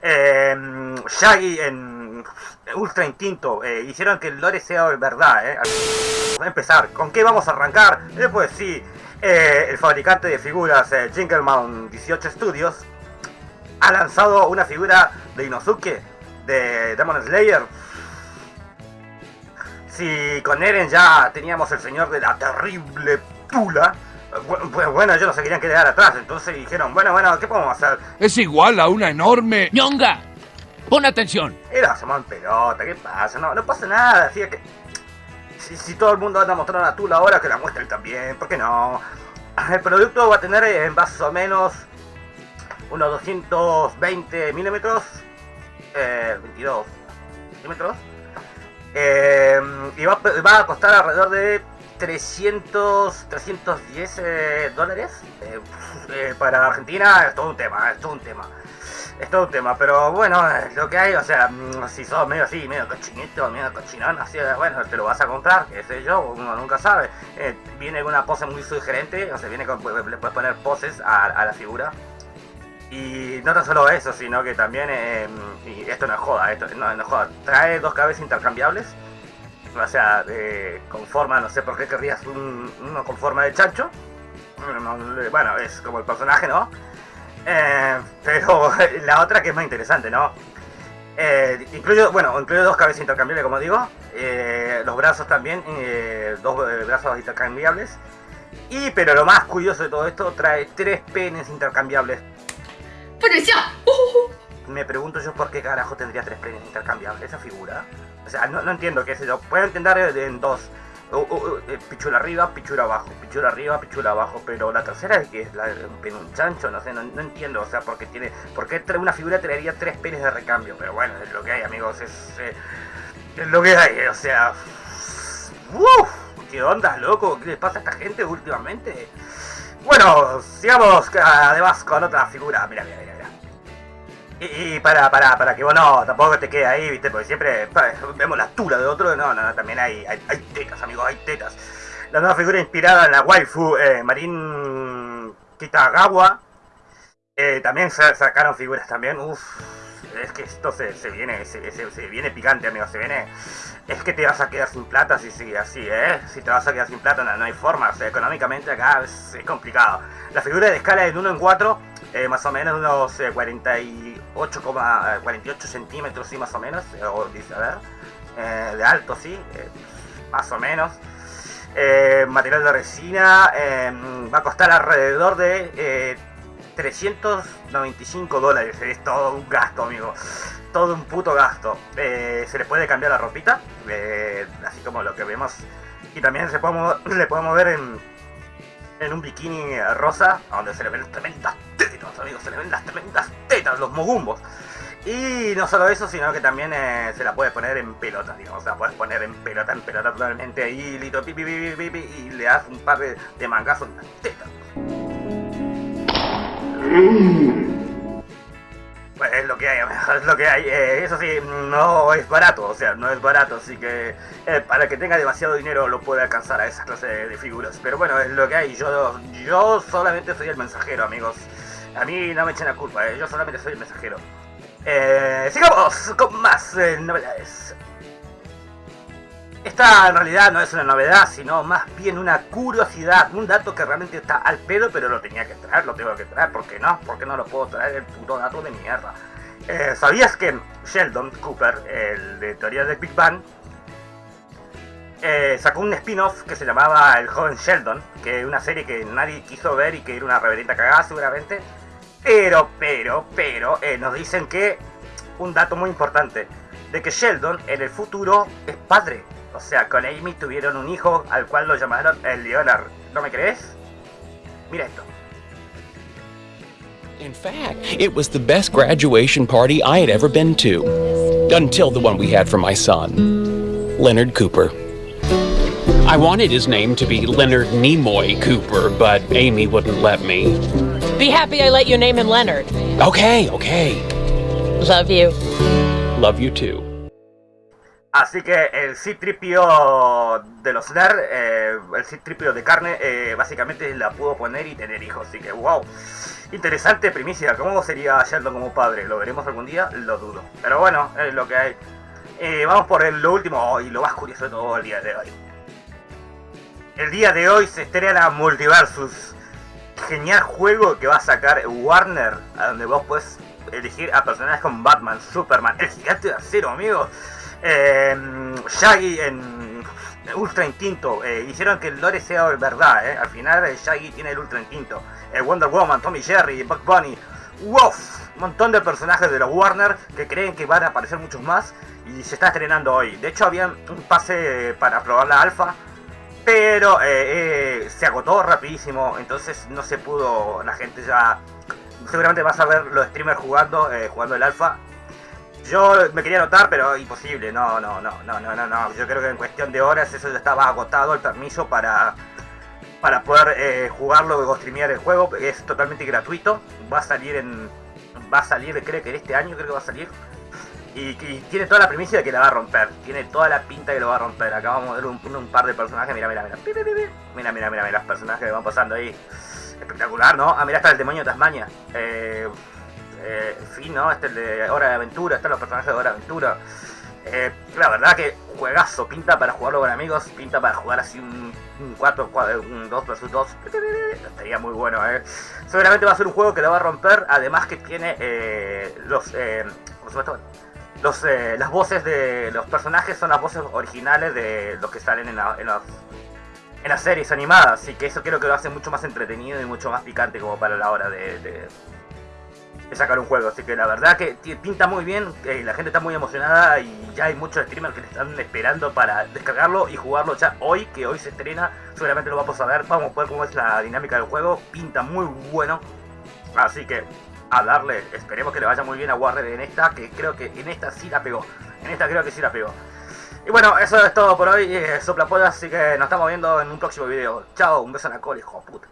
Eh, Shaggy en Ultra Instinto eh, hicieron que el lore sea verdad. Eh. Vamos a empezar. ¿Con qué vamos a arrancar? Pues sí, eh, el fabricante de figuras eh, Jingleman 18 Studios ha lanzado una figura de Inosuke de Demon Slayer. Si con Eren ya teníamos el señor de la terrible Tula, pues bueno, ellos no se querían quedar atrás, entonces dijeron, bueno, bueno, ¿qué podemos hacer? Es igual a una enorme... ¡Ñonga! ¡Pon atención! Era en pelota, ¿qué pasa? No, no pasa nada, así que... Si, si todo el mundo anda mostrando a Tula ahora, que la muestre él también, ¿por qué no? El producto va a tener eh, más o menos unos 220 milímetros, eh, 22 milímetros, eh, y va, va a costar alrededor de 300, 310 eh, dólares. Eh, eh, para Argentina es todo un tema, es todo un tema. Es todo un tema, pero bueno, lo que hay, o sea, mm, si sos medio así, medio cochinito, medio cochinón, así, bueno, te lo vas a comprar, qué sé yo, uno nunca sabe. Eh, viene una pose muy sugerente, o sea, viene con, le puedes poner poses a, la figura. Y no tan solo eso, sino que también, eh, y esto no joda, esto no, no es joda, trae dos cabezas intercambiables. O sea, eh, con forma, no sé por qué querrías un, uno con forma de chancho. Bueno, es como el personaje, ¿no? Eh, pero la otra que es más interesante, ¿no? Eh, incluye, bueno, incluye dos cabezas intercambiables, como digo. Eh, los brazos también, dos brazos intercambiables. Y, pero lo más curioso de todo esto, trae tres penes intercambiables. Me pregunto yo por qué carajo tendría tres penes intercambiables esa figura. O sea, no, no entiendo qué sé yo. Puedo entender en dos. Uh, uh, pichula arriba, pichula abajo, pichula arriba, pichula abajo, pero la tercera es que es la, un pene un chancho, no sé, no, no entiendo, o sea, porque tiene, por qué tra- una figura traería tres penes de recambio, pero bueno, es lo que hay, amigos, es, eh, es lo que hay, o sea, ¡Uf! ¿Qué onda, loco? ¿Qué les pasa a esta gente últimamente? Bueno, sigamos además con otra figura, mira, mira, mira. Y, para, para, para que vos no, tampoco te quede ahí, viste, porque siempre vemos la tula de otro, no, no, no, también hay, hay, tetas, amigos, hay tetas. La nueva figura inspirada en la waifu eh, Marin Kitagawa. Eh, también sa- sacaron figuras también, uff, es que esto se, se viene, se, se- viene picante, amigos, se viene... Es que te vas a quedar sin plata si sigue así, ¿eh? Si te vas a quedar sin plata no, no hay forma, o sea, económicamente acá es, es complicado. La figura de escala es de 1 en 4, eh, más o menos unos eh, 48,48 centímetros, sí, más o menos, eh, eh, de alto, sí, eh, más o menos. Eh, material de resina eh, va a costar alrededor de eh, 395 dólares. Es todo un gasto, amigo. Todo un puto gasto. Eh, se le puede cambiar la ropita, eh, así como lo que vemos. Y también se podemos, le podemos ver en, un bikini rosa, donde se le ven tremendas amigos. Se le ven las tremendas tetas, los mogumbos. Y no solo eso, sino que también eh, se la puede poner en pelota, digamos. La puedes poner en pelota, en pelota totalmente ahí, listo, pi, pi, pi, pi, pi, y le das un par de, mangazos en las tetas. Pues es lo que hay, es lo que hay. Eh, eso sí, no es barato, o sea, no es barato, así que eh, para que tenga demasiado dinero lo puede alcanzar a esa clase de, de figuras. Pero bueno, es lo que hay. Yo, yo solamente soy el mensajero, amigos. A mí no me echen la culpa, eh, yo solamente soy el mensajero. Eh, sigamos con más eh, novedades. Esta en realidad no es una novedad, sino más bien una curiosidad, un dato que realmente está al pedo, pero lo tenía que traer, lo tengo que traer, ¿por qué no? ¿Por qué no lo puedo traer el puto dato de mierda? ¿Sabías que Sheldon Cooper, el de teoría del Big Bang, sacó un spin-off que se llamaba El joven Sheldon, que es una serie que nadie quiso ver y que era una reverenda cagada seguramente, pero, pero, pero, eh, nos dicen que un dato muy importante, de que Sheldon en el futuro es padre. O sea, con Amy tuvieron un hijo al cual lo llamaron Leonard. ¿No me crees? Mira esto. In fact, it was the best graduation party I had ever been to. Until the one we had for my son, Leonard Cooper. I wanted his name to be Leonard Nimoy Cooper, but Amy wouldn't let me. Be happy I let you name him Leonard. Okay, okay. Love you. Love you too. Así que el C-Tripio de los NER, eh, el C-Tripio de carne, eh, básicamente la pudo poner y tener hijos. Así que, wow. Interesante primicia. ¿Cómo sería Sheldon como padre? ¿Lo veremos algún día? Lo dudo. Pero bueno, es lo que hay. Eh, vamos por el, lo último y lo más curioso de todo el día de hoy. El día de hoy se estrena Multiversus. Genial juego que va a sacar Warner, a donde vos puedes elegir a personajes como Batman, Superman, el gigante de acero, amigos. Eh, Shaggy en Ultra Instinto. Eh, hicieron que el lore sea verdad, eh. Al final eh, Shaggy tiene el Ultra Instinto. Wonder Woman, Tommy Jerry, Buck Bunny. ¡Wow! Un montón de personajes de los Warner que creen que van a aparecer muchos más. Y se está estrenando hoy. De hecho, había un pase para probar la alfa. Pero se agotó rapidísimo. Entonces no se pudo. La gente ya. Seguramente vas a ver los streamers jugando, jugando el alfa yo me quería anotar, pero imposible, no, no, no, no, no, no, no. Yo creo que en cuestión de horas eso ya estaba agotado el permiso para, para poder eh, jugarlo o streamear el juego. Es totalmente gratuito. Va a salir en. Va a salir, creo que en este año creo que va a salir. Y, tiene toda la primicia de que la va a romper. Tiene toda la pinta que lo va a romper. Acá vamos a ver un, par de personajes. Mira, mira, mira. Mira, mira, mira, mira, los personajes que van pasando ahí. Espectacular, ¿no? Ah, mira, está el demonio de Tasmania. Eh, eh, fin, ¿no? Este es el de Hora de Aventura, están los personajes de Hora de Aventura. Eh, la verdad que juegazo, pinta para jugarlo con amigos, pinta para jugar así un, 4, un 2 vs 2. Estaría muy bueno, ¿eh? Seguramente va a ser un juego que lo va a romper, además que tiene eh, los... Eh, los, eh, las voces de los personajes son las voces originales de los que salen en, en, los, en las series animadas, así que eso creo que lo hace mucho más entretenido y mucho más picante como para la hora de sacar un juego. Así que la verdad que pinta muy bien, la gente está muy emocionada y ya hay muchos streamers que le están esperando para descargarlo y jugarlo ya hoy, que hoy se estrena. Seguramente lo vamos a ver, vamos a ver cómo es la dinámica del juego. Pinta muy bueno. Así que a darle, esperemos que le vaya muy bien a Warner en esta, que creo que en esta sí la pegó. En esta creo que sí la pegó. Y bueno, eso es todo por hoy, eh, Sopla así que nos estamos viendo en un próximo video. Chao, un beso en la cola, hijo de puta.